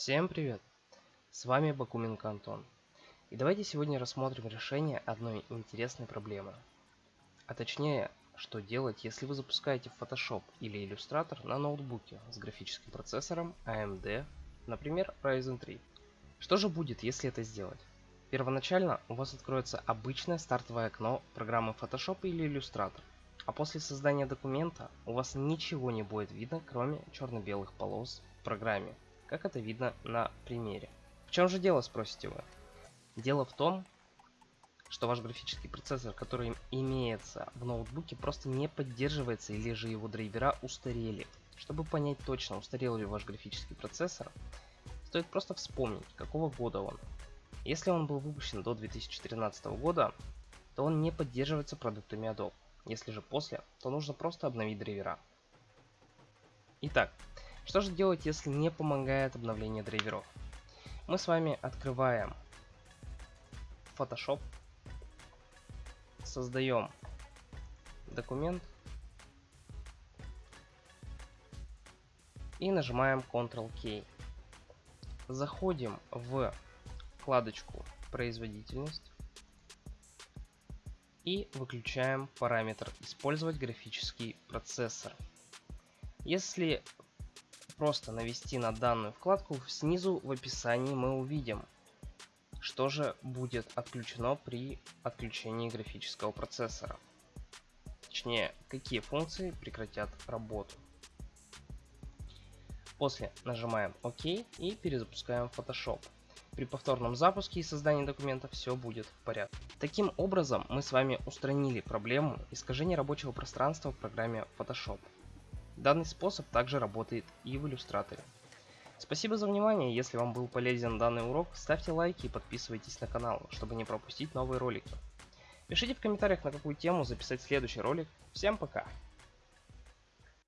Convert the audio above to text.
Всем привет! С вами Бакуменко Антон. И давайте сегодня рассмотрим решение одной интересной проблемы. А точнее, что делать, если вы запускаете Photoshop или Illustrator на ноутбуке с графическим процессором AMD, например Ryzen 3. Что же будет, если это сделать? Первоначально у вас откроется обычное стартовое окно программы Photoshop или Illustrator, а после создания документа у вас ничего не будет видно, кроме черно-белых полос в программе, как это видно на примере. В чем же дело, спросите вы? Дело в том, что ваш графический процессор, который имеется в ноутбуке, просто не поддерживается или же его драйвера устарели. Чтобы понять точно, устарел ли ваш графический процессор, стоит просто вспомнить, какого года он. Если он был выпущен до 2013 года, то он не поддерживается продуктами Adobe. Если же после, то нужно просто обновить драйвера. Итак, что же делать, если не помогает обновление драйверов? Мы с вами открываем Photoshop, создаем документ и нажимаем Ctrl-K. Заходим в вкладочку производительность и выключаем параметр использовать графический процессор. Если просто навести на данную вкладку, снизу в описании мы увидим, что же будет отключено при отключении графического процессора. Точнее, какие функции прекратят работу. После нажимаем ОК и перезапускаем Photoshop. При повторном запуске и создании документа все будет в порядке. Таким образом мы с вами устранили проблему искажения рабочего пространства в программе Photoshop. Данный способ также работает и в иллюстраторе. Спасибо за внимание, если вам был полезен данный урок, ставьте лайки и подписывайтесь на канал, чтобы не пропустить новые ролики. Пишите в комментариях, на какую тему записать следующий ролик. Всем пока!